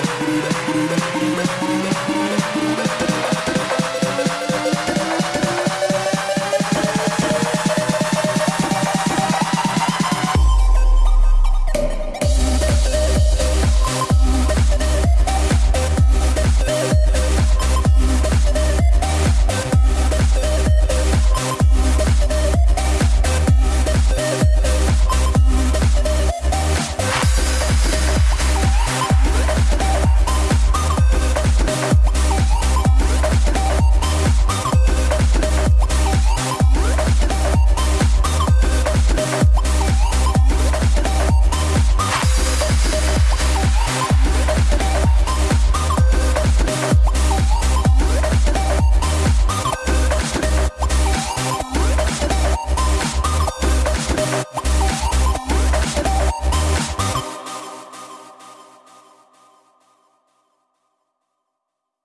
Buddha, Buddha, Buddha.